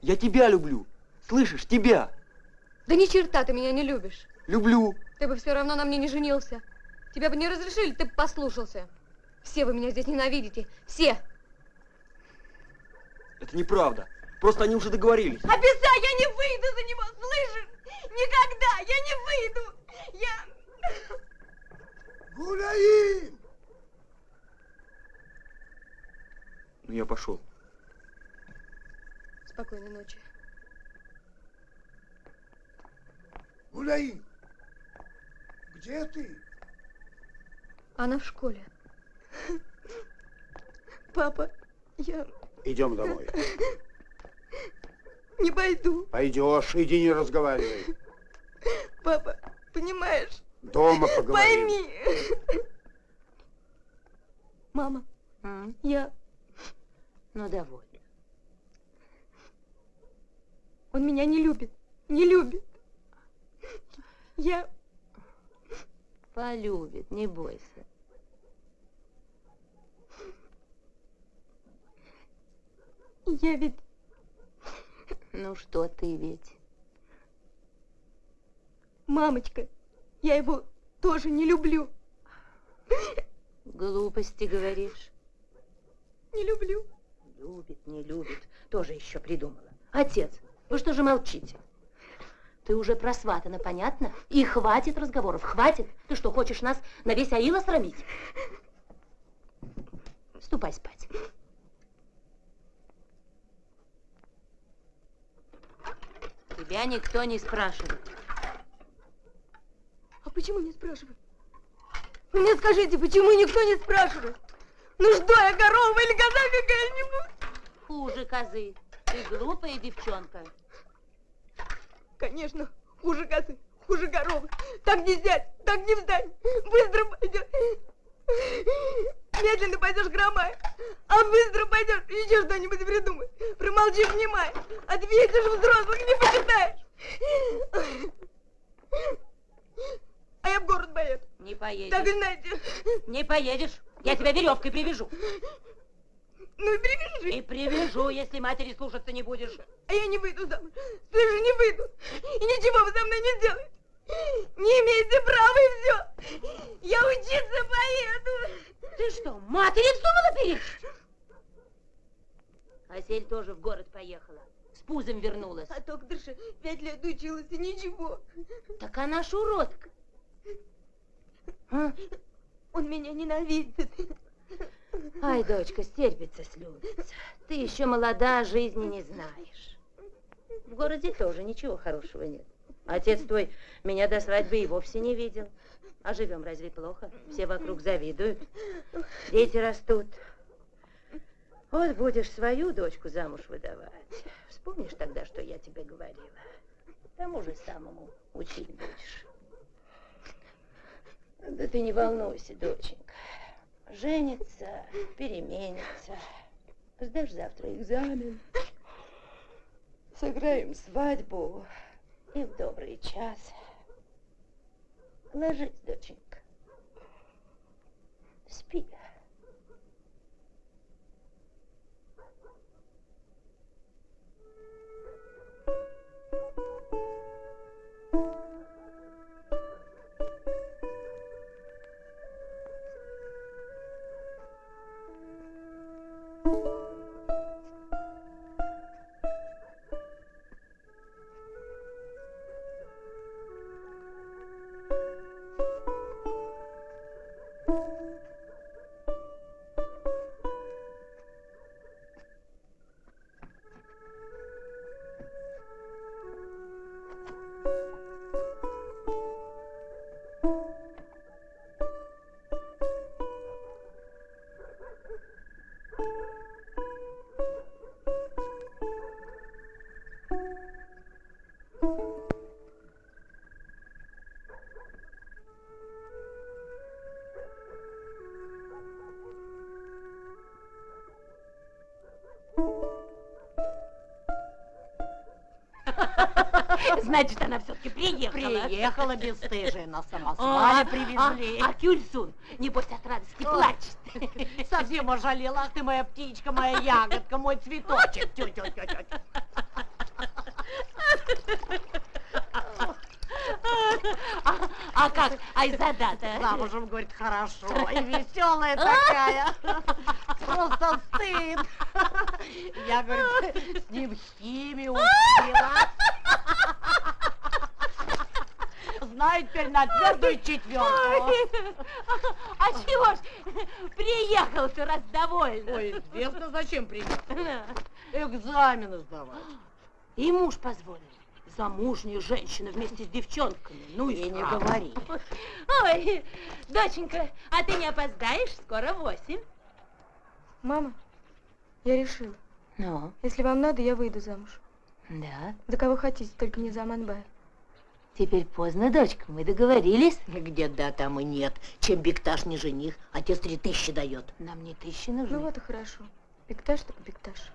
Я тебя люблю. Слышишь, тебя. Да ни черта ты меня не любишь. Люблю. Ты бы все равно на мне не женился. Тебя бы не разрешили, ты бы послушался. Все вы меня здесь ненавидите. Все. Это неправда. Просто они уже договорились. Обещай, я не выйду за него, слышишь? Никогда, я не выйду. Я... Гуляим! Ну, я пошел. Спокойной ночи. Гуляим! Где ты? Она в школе. Папа, я Идем домой. не пойду. Пойдешь, иди не разговаривай. Папа, понимаешь? Дома поговорим. Пойми. Мама, я... Ну, довольно. Он меня не любит. Не любит. Я... Полюбит, не бойся. Я ведь... Ну что ты ведь? Мамочка, я его тоже не люблю. Глупости говоришь. Не люблю. Любит, не любит. Тоже еще придумала. Отец, вы что же молчите? Ты уже просватана, понятно? И хватит разговоров, хватит. Ты что, хочешь нас на весь аила срамить? Ступай спать. Тебя никто не спрашивает. А почему не спрашивают? Вы мне скажите, почему никто не спрашивает? Ну что, я корова или коза какая-нибудь? Хуже козы. Ты глупая девчонка. Конечно, хуже козы, хуже коровы. Так не взять, так не встать. Быстро пойдешь. Медленно пойдешь хромая, а быстро пойдешь, еще что-нибудь придумай. Промолчи, внимай. Ответишь взрослых, не почитаешь. А я в город поеду. Не поедешь. Так и знаете. Не поедешь. Я тебя веревкой привяжу. Ну и привяжи. И привяжу, если матери слушаться не будешь. А я не выйду замуж. Слышу, не выйду. И ничего вы со мной не сделаете. Не имеете права и все. Я учиться поеду. Ты что, матери вздумала перечь? Асель тоже в город поехала. С пузом вернулась. А докторша пять лет училась и ничего. Так она ж уродка. А? Он меня ненавидит. Ай, дочка, стерпится, слюбится. Ты еще молода, жизни не знаешь. В городе тоже ничего хорошего нет. Отец твой меня до свадьбы и вовсе не видел. А живем разве плохо? Все вокруг завидуют. Дети растут. Вот будешь свою дочку замуж выдавать. Вспомнишь тогда, что я тебе говорила? Тому же самому учить будешь. Да ты не волнуйся, доченька. Женится, переменится. Сдашь завтра экзамен. Сыграем свадьбу. И в добрый час. Ложись, доченька. Спи. Значит, она все-таки приехала. Приехала бесстыжая, на самосвале А, привезли. А, а Кюльсун, небось, от радости плачет. (laughs) Совсем ожалела. Ах ты моя птичка, моя ягодка, мой цветочек. Тю -тю -тю -тю. А, а как Айзада-то? Замужем, говорит, хорошо. И веселая такая. Просто стыд. Я, говорит, с ним химию учила. Знаю теперь на твердую четверку. (laughs) А чего ж приехал ты раз довольна? Ой, известно, зачем приехал. Экзамены сдавать. И муж позволил. Замужняя женщина вместе с девчонками. Ну и, не говори. Ой, доченька, а ты не опоздаешь? Скоро восемь. Мама, я решила. Ну? Если вам надо, я выйду замуж. Да. За кого хотите, только не за Аманбая. Теперь поздно, дочка, мы договорились. Где да, там и нет. Чем Бекташ не жених, отец три тысячи дает. Нам не тысячи нужны. Ну вот и хорошо. Бекташ так бекташ.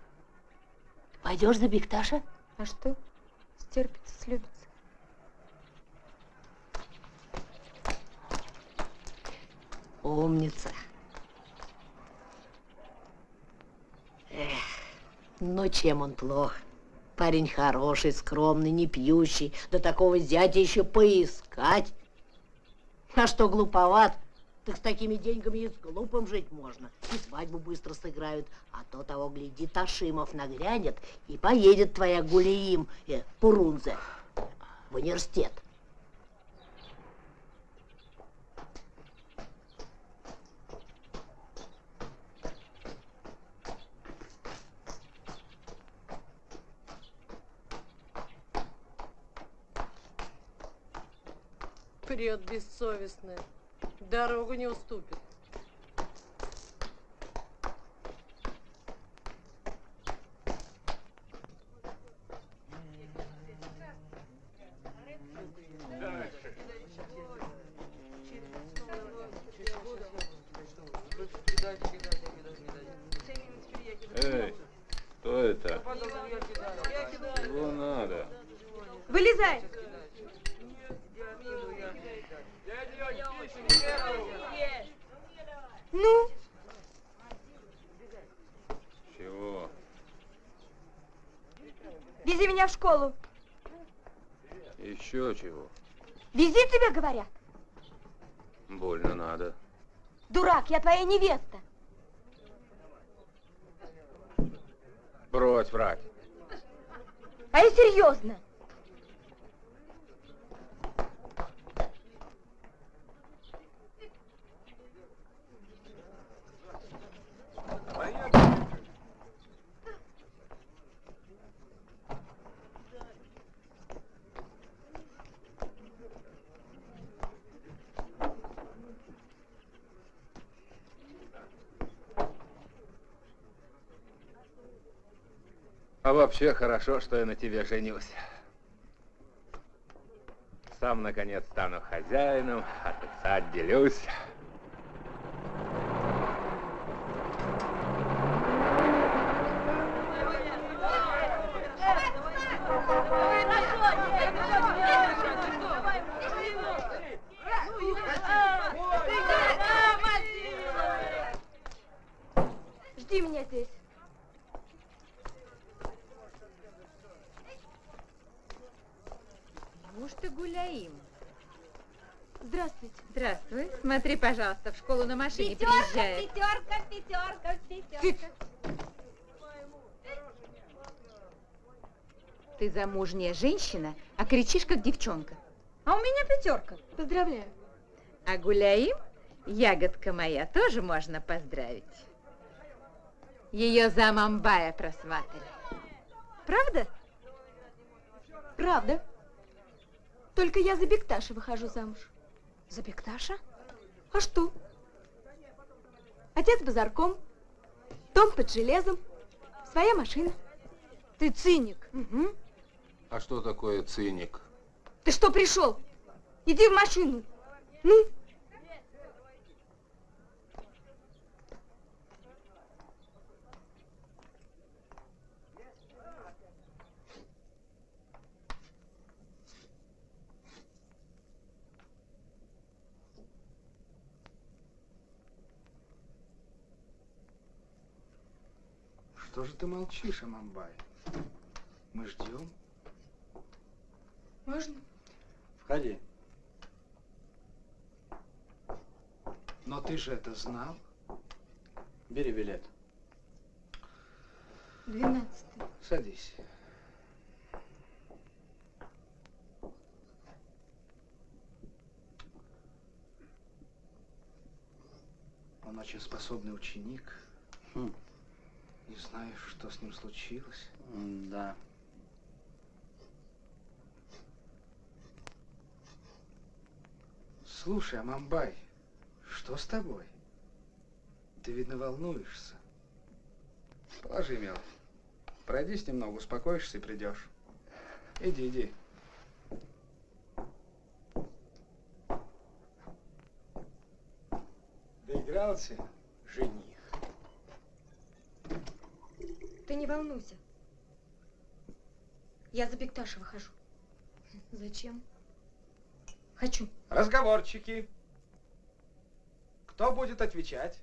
Пойдешь за Бекташа? А что? Стерпится, слюбится. Умница. Эх, ну чем он плох? Парень хороший, скромный, не пьющий. Да такого зятя еще поискать. А что глуповат? Так с такими деньгами и с глупым жить можно. И свадьбу быстро сыграют. А то того, гляди, Ташимов нагрянет, и поедет твоя Гулиим, э, Пурунзе, в университет. Прет бессовестная. Дорогу не уступит. Эй, кто это? Чего надо? Вылезай. Ну, Чего? Вези меня в школу. Еще чего? Вези тебе, говорят. Больно надо. Дурак, я твоя невеста. Брось врать. А я серьезно. А вообще хорошо, что я на тебе женюсь. Сам, наконец, стану хозяином, от отца отделюсь. Жди меня здесь. Неужто гуляем? Здравствуйте. Здравствуй. Смотри, пожалуйста, в школу на машине Пятерка, приезжает. пятерка, пятерка, пятерка. Ты замужняя женщина, а кричишь, как девчонка. А у меня пятерка. Поздравляю. А гуляем, ягодка моя, тоже можно поздравить. Ее за Мамбая просматривали. Правда? Правда. Только я за Бекташа выхожу замуж. За Бекташа? А что? Отец базарком, дом под железом, своя машина. Ты циник. Угу. А что такое циник? Ты что пришел? Иди в машину. Ну? Что же ты молчишь, Амамбай? Мы ждем. Можно? Входи. Но ты же это знал. Бери билет. Двенадцатый. Садись. Он очень способный ученик. Не знаю, что с ним случилось. Да. Слушай, Амамбай, что с тобой? Ты, видно, волнуешься. Положи, мелочь. Пройдись немного, успокоишься и придешь. Иди, иди. Доигрался, жених. Ты не волнуйся. Я за Бекташа выхожу. Зачем? Хочу. Разговорчики. Кто будет отвечать?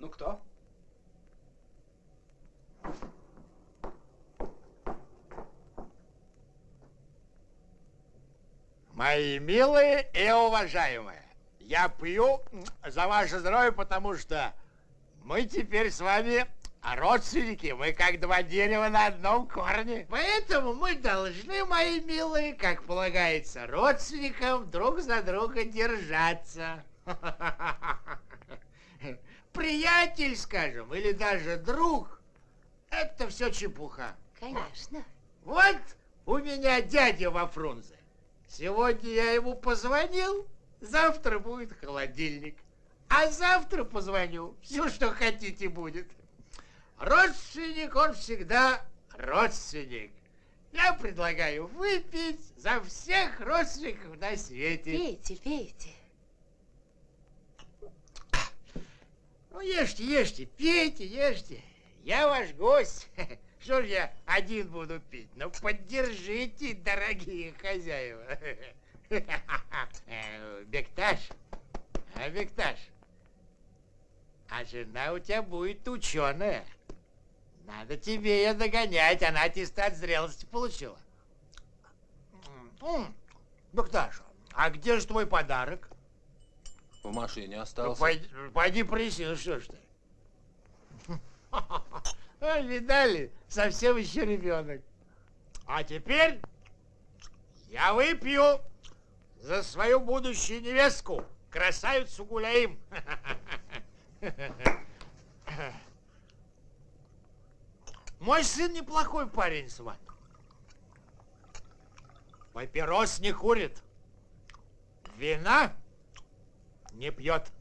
Ну, кто? Мои милые и уважаемые, я пью за ваше здоровье, потому что мы теперь с вами родственники, мы как два дерева на одном корне. Поэтому мы должны, мои милые, как полагается родственникам, друг за друга держаться. (laughs) Приятель, скажем, или даже друг, это все чепуха. Конечно. Вот у меня дядя во Фрунзе. Сегодня я ему позвонил, завтра будет холодильник. А завтра позвоню, все, что хотите, будет. Родственник, он всегда родственник. Я предлагаю выпить за всех родственников на свете. Пейте, пейте. Ну, ешьте, ешьте, пейте, ешьте. Я ваш гость. (laughs) Что ж я один буду пить? Ну, поддержите, дорогие хозяева. (laughs) Бекташ, а Бекташ, а жена у тебя будет ученая. Надо тебе ее догонять, она аттестат зрелости получила. М, Бекташ, а где же твой подарок? В машине Ну, остался. пойди, пойди принеси, ну что ж ты. (laughs) А, Видали, совсем еще ребенок. А теперь я выпью за свою будущую невестку, красавицу Гуляим. (laughs) Мой сын неплохой парень, сват. Папирос не курит, вина не пьет.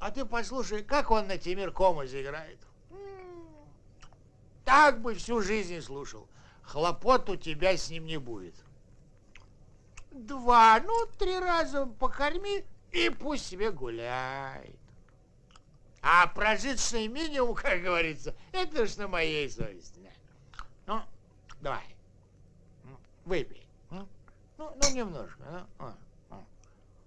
А ты послушай, как он на Тимиркома заиграет. М, Так бы всю жизнь слушал. Хлопот у тебя с ним не будет. Два, ну, три раза покорми, и пусть себе гуляет. А прожиточный минимум, как говорится, это ж на моей совести. Ну, давай, М, выпей. М? Ну, ну, немножко. ну, а, а.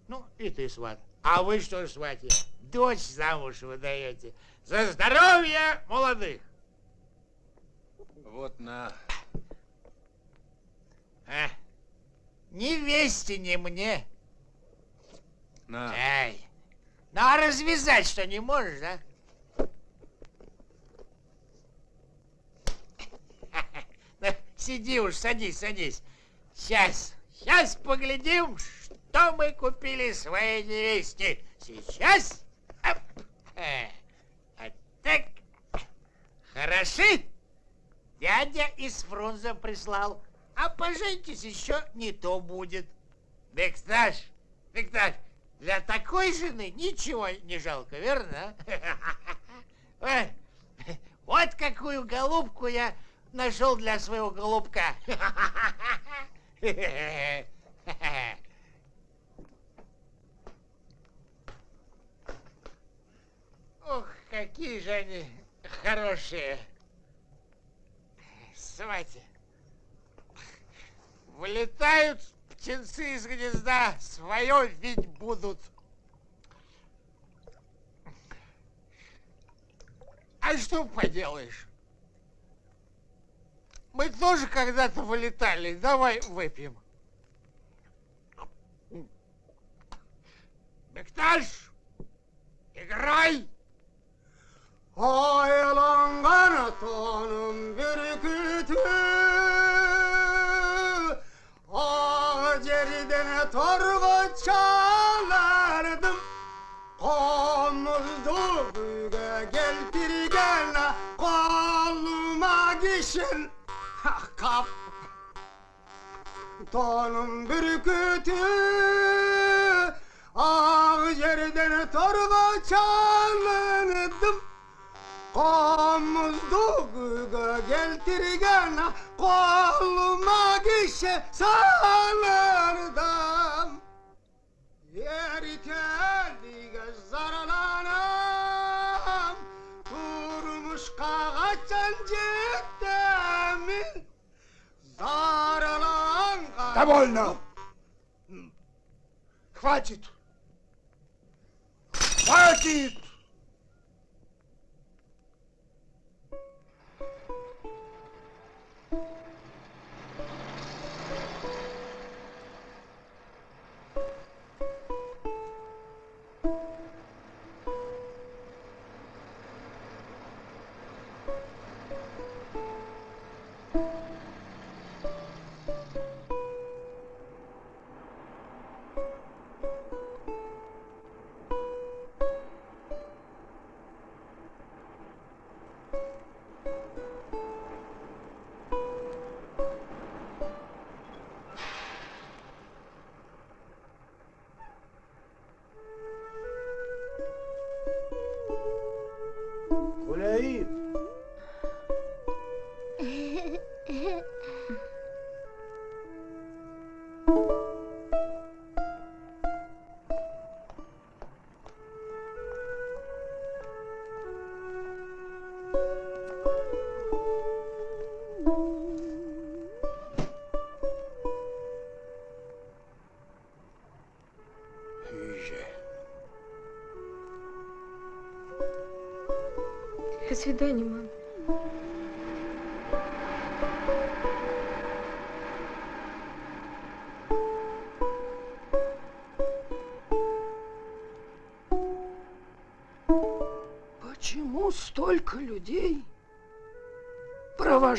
Ну, и ты, сват. А вы что ж, свати, дочь замуж выдаете? За здоровье молодых! Вот на. А, ни вести, ни мне. На. Эй, ну а развязать что, не можешь? Ну, (laughs) Сиди уж, садись, садись. Сейчас, сейчас поглядим, что мы купили своей невесте. Сейчас. Э, Вот так. Хороши? Дядя из Фрунзе прислал. А поженитесь еще не то будет. Бекташ, Бекташ, для такой жены ничего не жалко, верно? (laughs) Вот какую голубку я нашел для своего голубка. (laughs) Ох, какие же они хорошие. Свати, вылетают птенцы из гнезда, свое ведь будут. А что поделаешь? Мы тоже когда-то вылетали. Давай выпьем. Бекташ, играй! Ayalangana tonum bir Hacer'den torba çalardım. Omuzlu büyüge gel bir gel ah, Koluma gişin. Ah, kap. Tonum bürkütü. Ah, Ağ yerden torba çalındım Komuzduğuga geltirgen koluma gişe salırdım Yer teldiğe zaralanam Durmuş kağaçan ciddemin Zaralan Довольно! Хватит! Хватит!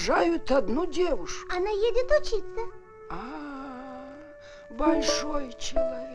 Провожают одну девушку? Она едет учиться. А, большой человек.